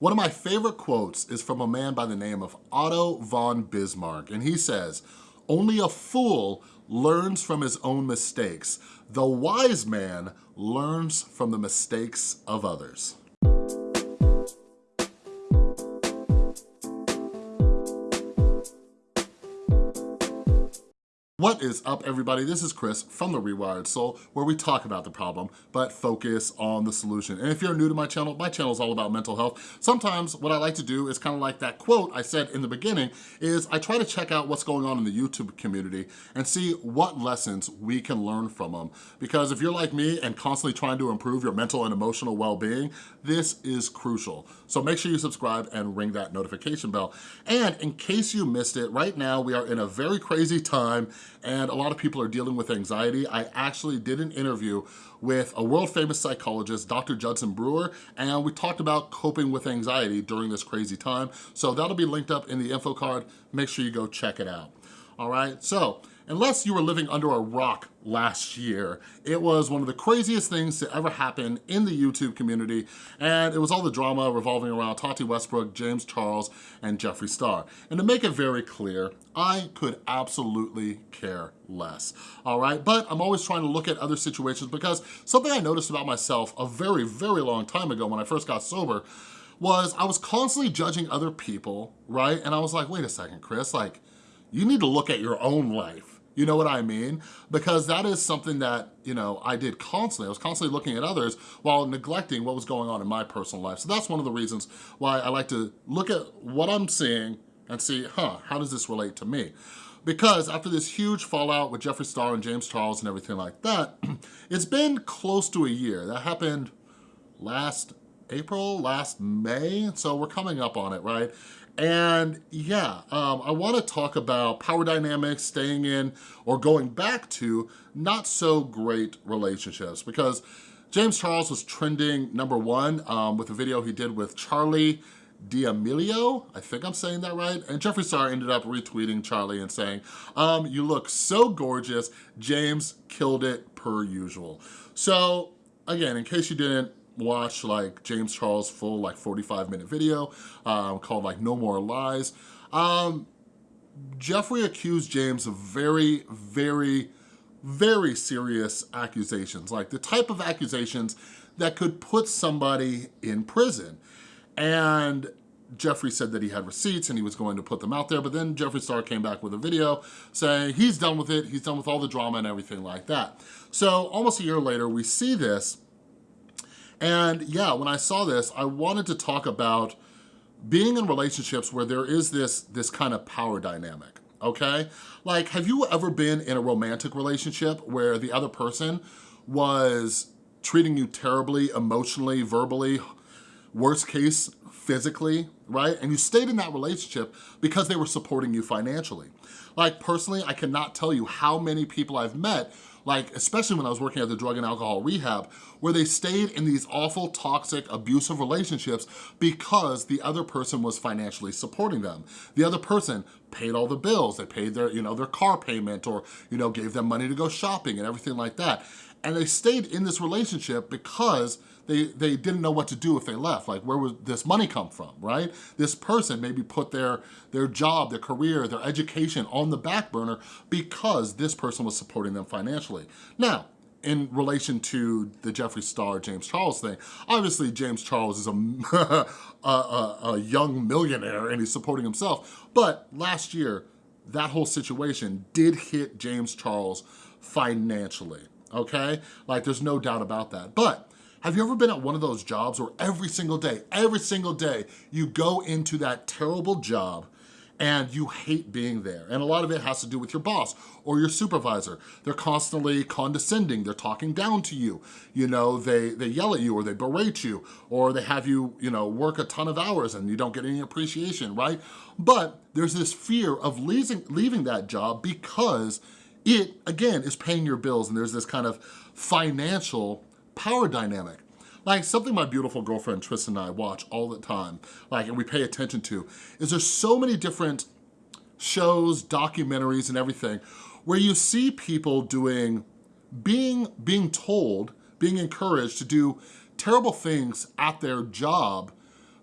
One of my favorite quotes is from a man by the name of Otto von Bismarck, and he says, only a fool learns from his own mistakes. The wise man learns from the mistakes of others. What is up everybody? This is Chris from The Rewired Soul where we talk about the problem but focus on the solution. And if you're new to my channel, my channel is all about mental health. Sometimes what I like to do is kind of like that quote I said in the beginning is I try to check out what's going on in the YouTube community and see what lessons we can learn from them. Because if you're like me and constantly trying to improve your mental and emotional well-being, this is crucial. So make sure you subscribe and ring that notification bell. And in case you missed it, right now we are in a very crazy time and a lot of people are dealing with anxiety. I actually did an interview with a world famous psychologist, Dr. Judson Brewer, and we talked about coping with anxiety during this crazy time. So that'll be linked up in the info card. Make sure you go check it out. All right, so unless you were living under a rock last year. It was one of the craziest things to ever happen in the YouTube community, and it was all the drama revolving around Tati Westbrook, James Charles, and Jeffree Star. And to make it very clear, I could absolutely care less, all right? But I'm always trying to look at other situations because something I noticed about myself a very, very long time ago when I first got sober was I was constantly judging other people, right? And I was like, wait a second, Chris, like, you need to look at your own life you know what I mean? Because that is something that, you know, I did constantly. I was constantly looking at others while neglecting what was going on in my personal life. So that's one of the reasons why I like to look at what I'm seeing and see, huh, how does this relate to me? Because after this huge fallout with Jeffree Star and James Charles and everything like that, it's been close to a year. That happened last April, last May, so we're coming up on it, right? And yeah, um, I wanna talk about power dynamics, staying in or going back to not so great relationships because James Charles was trending number one um, with a video he did with Charli D'Amelio, I think I'm saying that right, and Jeffree Star ended up retweeting Charli and saying, um, you look so gorgeous, James killed it per usual. So again, in case you didn't watch like James Charles' full like 45 minute video um, called like No More Lies. Um, Jeffree accused James of very, very, very serious accusations, like the type of accusations that could put somebody in prison. And Jeffree said that he had receipts and he was going to put them out there, but then Jeffree Star came back with a video saying he's done with it, he's done with all the drama and everything like that. So almost a year later, we see this and yeah, when I saw this, I wanted to talk about being in relationships where there is this, this kind of power dynamic, okay? Like, have you ever been in a romantic relationship where the other person was treating you terribly, emotionally, verbally, worst case, physically, right? And you stayed in that relationship because they were supporting you financially. Like personally, I cannot tell you how many people I've met like especially when I was working at the drug and alcohol rehab, where they stayed in these awful, toxic, abusive relationships because the other person was financially supporting them. The other person paid all the bills, they paid their, you know, their car payment or, you know, gave them money to go shopping and everything like that. And they stayed in this relationship because they, they didn't know what to do if they left. Like, where would this money come from, right? This person maybe put their, their job, their career, their education on the back burner because this person was supporting them financially. Now, in relation to the Jeffree Star, James Charles thing, obviously James Charles is a, a, a, a young millionaire and he's supporting himself. But last year, that whole situation did hit James Charles financially, okay? Like there's no doubt about that. But have you ever been at one of those jobs where every single day, every single day, you go into that terrible job and you hate being there. And a lot of it has to do with your boss or your supervisor. They're constantly condescending, they're talking down to you. You know, they, they yell at you or they berate you or they have you, you know, work a ton of hours and you don't get any appreciation, right? But there's this fear of leaving, leaving that job because it, again, is paying your bills and there's this kind of financial power dynamic. Like something my beautiful girlfriend Tristan and I watch all the time, like, and we pay attention to, is there's so many different shows, documentaries, and everything where you see people doing, being, being told, being encouraged to do terrible things at their job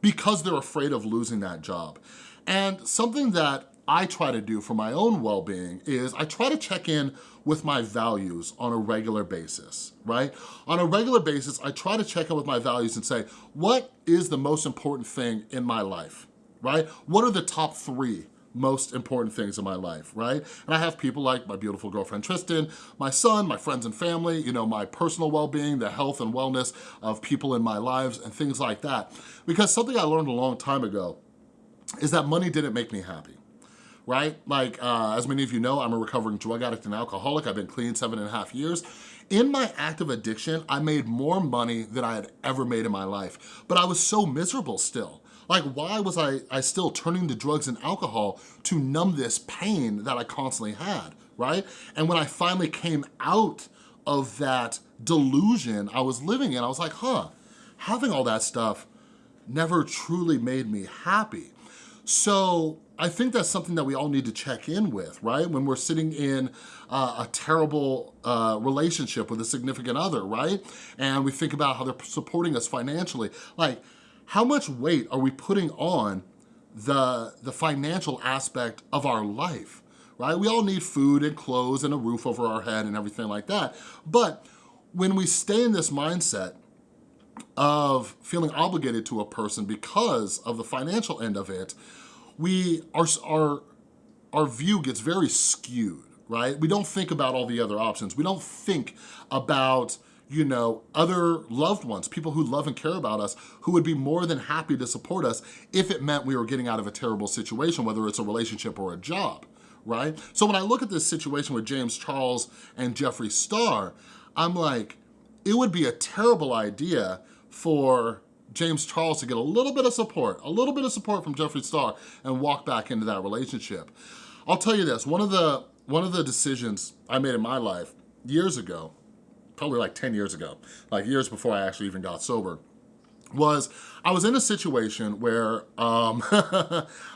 because they're afraid of losing that job. And something that I try to do for my own well-being is I try to check in with my values on a regular basis, right? On a regular basis, I try to check in with my values and say, what is the most important thing in my life, right? What are the top three most important things in my life, right? And I have people like my beautiful girlfriend Tristan, my son, my friends and family, you know, my personal well-being, the health and wellness of people in my lives and things like that. Because something I learned a long time ago is that money didn't make me happy right? Like, uh, as many of you know, I'm a recovering drug addict and alcoholic. I've been clean seven and a half years. In my active addiction, I made more money than I had ever made in my life, but I was so miserable still. Like, why was I, I still turning to drugs and alcohol to numb this pain that I constantly had, right? And when I finally came out of that delusion I was living in, I was like, huh, having all that stuff never truly made me happy. So I think that's something that we all need to check in with, right? When we're sitting in uh, a terrible uh, relationship with a significant other, right? And we think about how they're supporting us financially. Like, how much weight are we putting on the, the financial aspect of our life, right? We all need food and clothes and a roof over our head and everything like that. But when we stay in this mindset of feeling obligated to a person because of the financial end of it, we, our, our, our view gets very skewed, right? We don't think about all the other options. We don't think about you know, other loved ones, people who love and care about us, who would be more than happy to support us if it meant we were getting out of a terrible situation, whether it's a relationship or a job, right? So when I look at this situation with James Charles and Jeffree Star, I'm like, it would be a terrible idea for James Charles to get a little bit of support, a little bit of support from Jeffree Star and walk back into that relationship. I'll tell you this, one of the, one of the decisions I made in my life years ago, probably like 10 years ago, like years before I actually even got sober, was I was in a situation where um,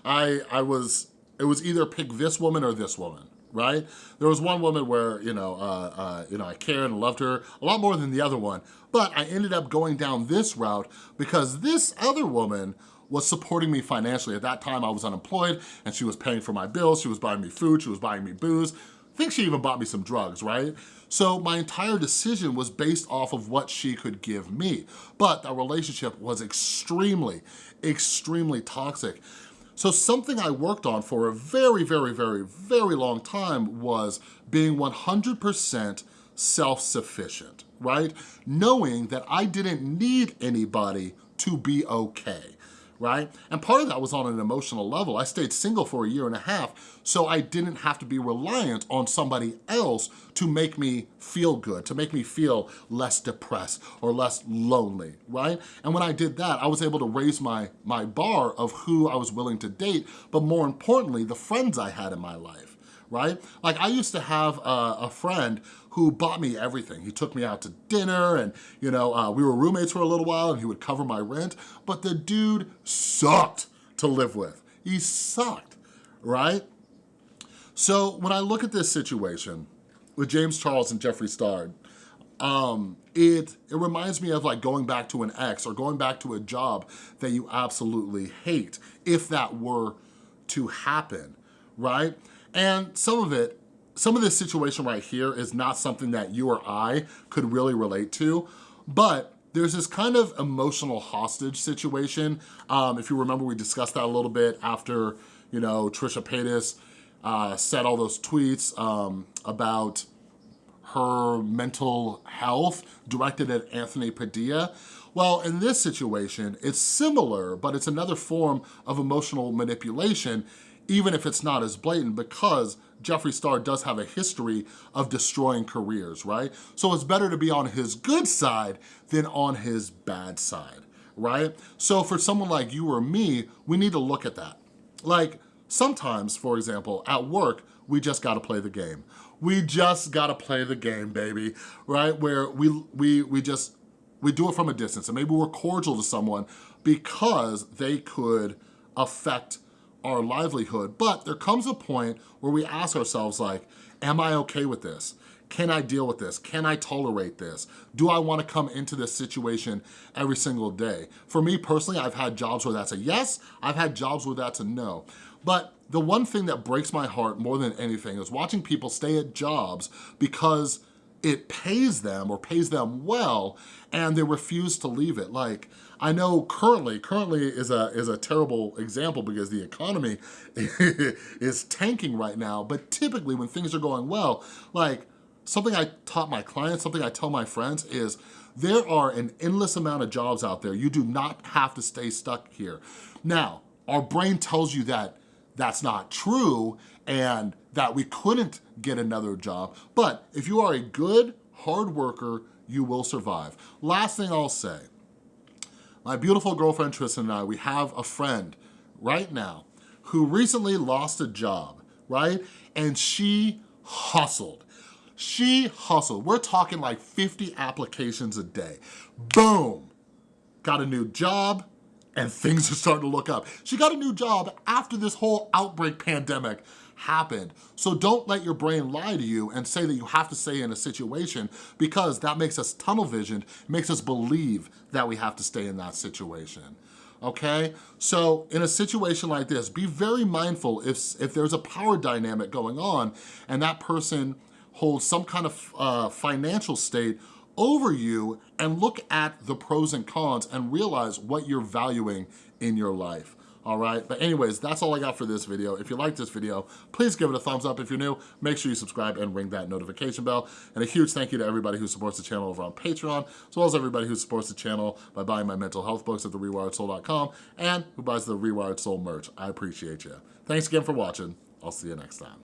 I, I was, it was either pick this woman or this woman, right? There was one woman where, you know, uh, uh, you know, I cared and loved her a lot more than the other one, but I ended up going down this route because this other woman was supporting me financially. At that time, I was unemployed and she was paying for my bills. She was buying me food. She was buying me booze. I think she even bought me some drugs, right? So my entire decision was based off of what she could give me. But that relationship was extremely, extremely toxic. So something I worked on for a very, very, very, very long time was being 100% self-sufficient, right? Knowing that I didn't need anybody to be okay right? And part of that was on an emotional level. I stayed single for a year and a half, so I didn't have to be reliant on somebody else to make me feel good, to make me feel less depressed or less lonely, right? And when I did that, I was able to raise my, my bar of who I was willing to date, but more importantly, the friends I had in my life right? Like I used to have a, a, friend who bought me everything. He took me out to dinner and, you know, uh, we were roommates for a little while and he would cover my rent, but the dude sucked to live with. He sucked, right? So when I look at this situation with James Charles and Jeffree Star, um, it, it reminds me of like going back to an ex or going back to a job that you absolutely hate, if that were to happen, right? And some of it, some of this situation right here is not something that you or I could really relate to, but there's this kind of emotional hostage situation. Um, if you remember, we discussed that a little bit after, you know, Trisha Paytas uh, said all those tweets um, about her mental health directed at Anthony Padilla. Well, in this situation, it's similar, but it's another form of emotional manipulation even if it's not as blatant because Jeffree Star does have a history of destroying careers, right? So it's better to be on his good side than on his bad side, right? So for someone like you or me, we need to look at that. Like sometimes, for example, at work, we just gotta play the game. We just gotta play the game, baby, right? Where we, we, we just, we do it from a distance and maybe we're cordial to someone because they could affect our livelihood. But there comes a point where we ask ourselves like, am I okay with this? Can I deal with this? Can I tolerate this? Do I wanna come into this situation every single day? For me personally, I've had jobs where that's a yes, I've had jobs where that's a no. But the one thing that breaks my heart more than anything is watching people stay at jobs because it pays them or pays them well and they refuse to leave it. Like, I know currently, currently is a, is a terrible example because the economy is tanking right now, but typically when things are going well, like something I taught my clients, something I tell my friends is there are an endless amount of jobs out there. You do not have to stay stuck here. Now, our brain tells you that that's not true and that we couldn't get another job. But if you are a good, hard worker, you will survive. Last thing I'll say, my beautiful girlfriend Tristan and I, we have a friend right now who recently lost a job, right? And she hustled. She hustled. We're talking like 50 applications a day. Boom. Got a new job, and things are starting to look up. She got a new job after this whole outbreak pandemic happened. So don't let your brain lie to you and say that you have to stay in a situation because that makes us tunnel visioned, makes us believe that we have to stay in that situation okay? So in a situation like this, be very mindful if, if there's a power dynamic going on and that person holds some kind of uh, financial state over you and look at the pros and cons and realize what you're valuing in your life all right? But anyways, that's all I got for this video. If you like this video, please give it a thumbs up. If you're new, make sure you subscribe and ring that notification bell. And a huge thank you to everybody who supports the channel over on Patreon, as well as everybody who supports the channel by buying my mental health books at therewiredsoul.com and who buys the Rewired Soul merch. I appreciate you. Thanks again for watching. I'll see you next time.